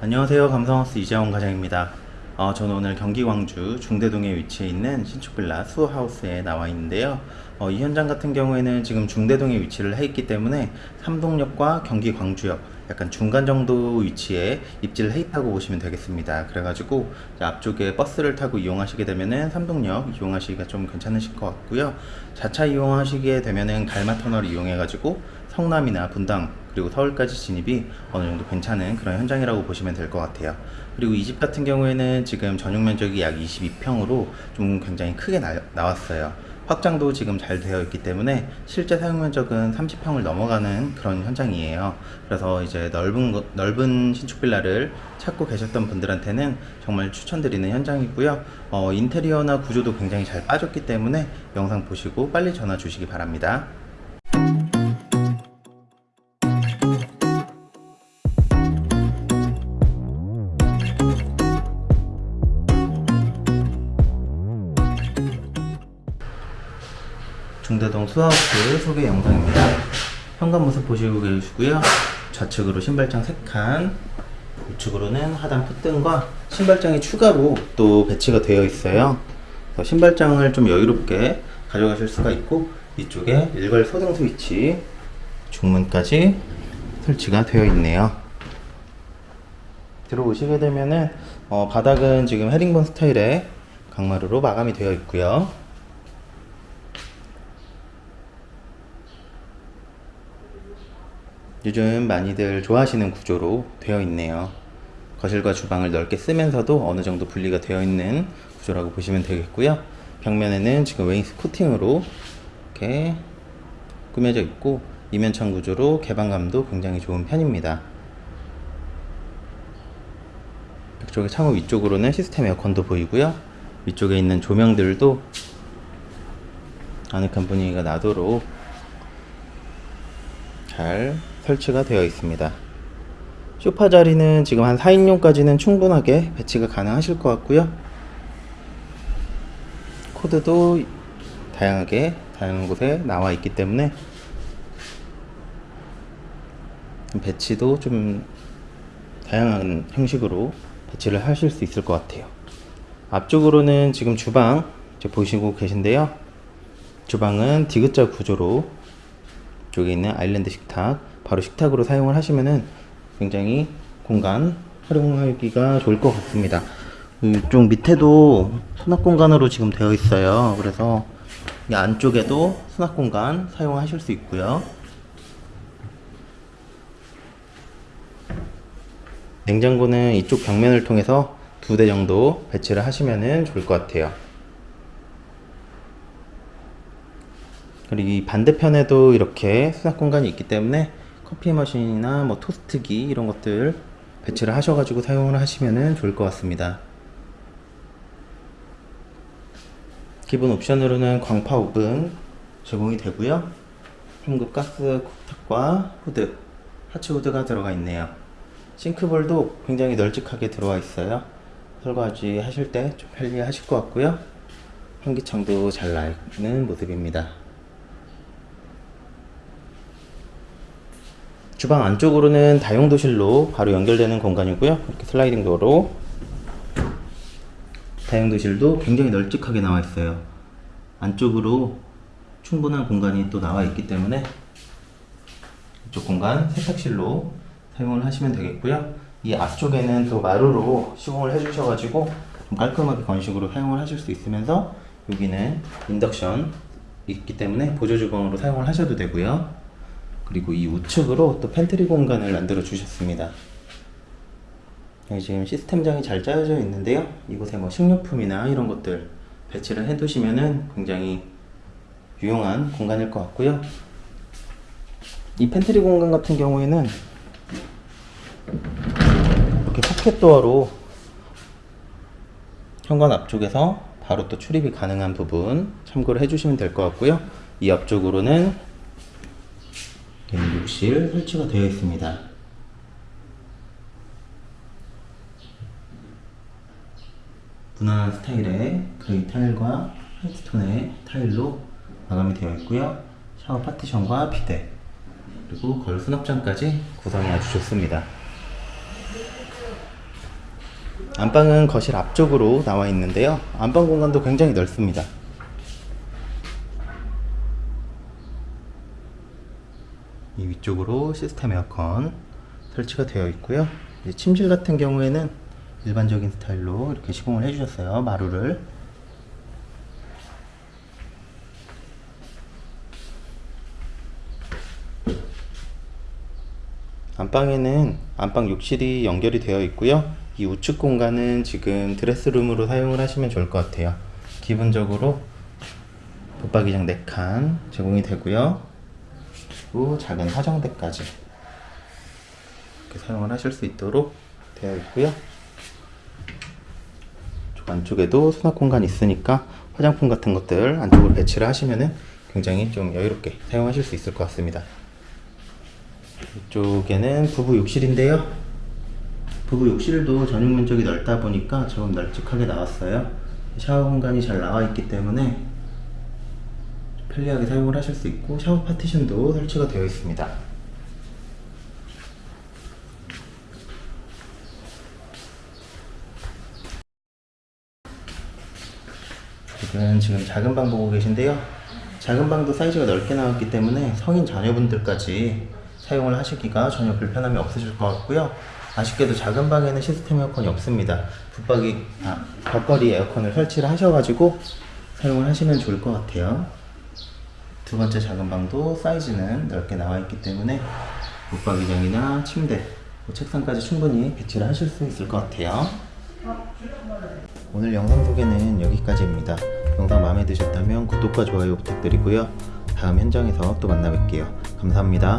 안녕하세요. 감성하우스 이재원 과장입니다. 어, 저는 오늘 경기 광주 중대동에 위치해 있는 신축 빌라 수하우스에 나와 있는데요. 어, 이 현장 같은 경우에는 지금 중대동에 위치를 해 있기 때문에 삼동역과 경기 광주역 약간 중간 정도 위치에 입지를 해 있다고 보시면 되겠습니다. 그래가지고 앞쪽에 버스를 타고 이용하시게 되면은 삼동역 이용하시기가 좀 괜찮으실 것 같고요. 자차 이용하시게 되면은 갈마 터널 이용해 가지고 성남이나 분당 그리고 서울까지 진입이 어느 정도 괜찮은 그런 현장이라고 보시면 될 것 같아요. 그리고 이 집 같은 경우에는 지금 전용 면적이 약 22평으로 좀 굉장히 크게 나, 나왔어요. 확장도 지금 잘 되어 있기 때문에 실제 사용 면적은 30평을 넘어가는 그런 현장이에요. 그래서 이제 넓은 거- 넓은 신축 빌라를 찾고 계셨던 분들한테는 정말 추천드리는 현장이고요. 어, 인테리어나 구조도 굉장히 잘 빠졌기 때문에 영상 보시고 빨리 전화 주시기 바랍니다. 중대동 수하우스 소개 영상입니다. 현관 모습 보시고 계시고요. 좌측으로 신발장 3칸, 우측으로는 하단 풋등과 신발장이 추가로 또 배치가 되어 있어요. 신발장을 좀 여유롭게 가져가실 수가 있고 이쪽에 일괄 소등 스위치, 중문까지 설치가 되어 있네요. 들어오시게 되면은 어, 바닥은 지금 헤링본 스타일의 강마루로 마감이 되어 있고요. 요즘 많이들 좋아하시는 구조로 되어 있네요. 거실과 주방을 넓게 쓰면서도 어느 정도 분리가 되어 있는 구조라고 보시면 되겠고요. 벽면에는 지금 웨인스 코팅으로 이렇게 꾸며져 있고 이면창 구조로 개방감도 굉장히 좋은 편입니다. 이쪽에 창호 위쪽으로는 시스템 에어컨도 보이고요. 위쪽에 있는 조명들도 아늑한 분위기가 나도록 잘 설치가 되어 있습니다. 소파 자리는 지금 한 4인용까지는 충분하게 배치가 가능하실 것 같고요. 코드도 다양하게 다양한 곳에 나와 있기 때문에 배치도 좀 다양한 형식으로 배치를 하실 수 있을 것 같아요. 앞쪽으로는 지금 주방 보시고 계신데요. 주방은 디귿자 구조로 쪽에 있는 아일랜드 식탁 바로 식탁으로 사용을 하시면은 굉장히 공간 활용하기가 좋을 것 같습니다. 이쪽 밑에도 수납 공간으로 지금 되어 있어요. 그래서 이 안쪽에도 수납 공간 사용하실 수 있고요. 냉장고는 이쪽 벽면을 통해서 두 대 정도 배치를 하시면 좋을 것 같아요. 그리고 이 반대편에도 이렇게 수납 공간이 있기 때문에 커피 머신이나 뭐 토스트기 이런 것들 배치를 하셔가지고 사용을 하시면 좋을 것 같습니다. 기본 옵션으로는 광파 오븐 제공이 되고요. 중급 가스 쿡탑과 후드, 하츠 후드가 들어가 있네요. 싱크볼도 굉장히 널찍하게 들어와 있어요. 설거지 하실 때 좀 편리하실 것 같고요. 환기창도 잘 나있는 모습입니다. 주방 안쪽으로는 다용도실로 바로 연결되는 공간이고요. 이렇게 슬라이딩 도어로 다용도실도 굉장히 널찍하게 나와 있어요. 안쪽으로 충분한 공간이 또 나와 있기 때문에 이쪽 공간 세탁실로 사용을 하시면 되겠고요. 이 앞쪽에는 또 마루로 시공을 해주셔가지고 좀 깔끔하게 건식으로 사용을 하실 수 있으면서 여기는 인덕션 있기 때문에 보조 주방으로 사용을 하셔도 되고요. 그리고 이 우측으로 또 팬트리 공간을 만들어 주셨습니다. 지금 시스템장이 잘 짜여져 있는데요. 이곳에 뭐 식료품이나 이런 것들 배치를 해 두시면은 굉장히 유용한 공간일 것 같고요. 이 팬트리 공간 같은 경우에는 이렇게 포켓 도어로 현관 앞쪽에서 바로 또 출입이 가능한 부분 참고를 해주시면 될 것 같고요. 이 앞쪽으로는 욕실 설치가 되어 있습니다. 무난한 스타일의 그레이 타일과 화이트 톤의 타일로 마감이 되어 있고요. 샤워 파티션과 비데 그리고 거울 수납장까지 구성이 아주 좋습니다. 안방은 거실 앞쪽으로 나와 있는데요. 안방 공간도 굉장히 넓습니다. 이 위쪽으로 시스템 에어컨 설치가 되어 있고요. 침실 같은 경우에는 일반적인 스타일로 이렇게 시공을 해주셨어요. 마루를. 안방에는 안방 욕실이 연결이 되어 있고요. 이 우측 공간은 지금 드레스룸으로 사용을 하시면 좋을 것 같아요. 기본적으로 붙박이장 4칸 제공이 되고요. 그리고 작은 화장대까지 이렇게 사용을 하실 수 있도록 되어 있고요. 저 안쪽에도 수납 공간이 있으니까 화장품 같은 것들 안쪽으로 배치를 하시면은 굉장히 좀 여유롭게 사용하실 수 있을 것 같습니다. 이쪽에는 부부 욕실인데요. 부부 욕실도 전용 면적이 넓다 보니까 조금 널찍하게 나왔어요. 샤워 공간이 잘 나와 있기 때문에 편리하게 사용을 하실 수 있고 샤워 파티션도 설치가 되어 있습니다. 지금 지금 작은 방 보고 계신데요. 작은 방도 사이즈가 넓게 나왔기 때문에 성인 자녀분들까지 사용을 하시기가 전혀 불편함이 없으실 것 같고요. 아쉽게도 작은 방에는 시스템 에어컨이 없습니다. 붙박이 아, 벽걸이 에어컨을 설치를 하셔가지고 사용을 하시면 좋을 것 같아요. 두 번째 작은 방도 사이즈는 넓게 나와 있기 때문에 붙박이장이나 침대, 뭐 책상까지 충분히 배치를 하실 수 있을 것 같아요. 오늘 영상 소개는 여기까지입니다. 영상 마음에 드셨다면 구독과 좋아요 부탁드리고요. 다음 현장에서 또 만나 뵐게요. 감사합니다.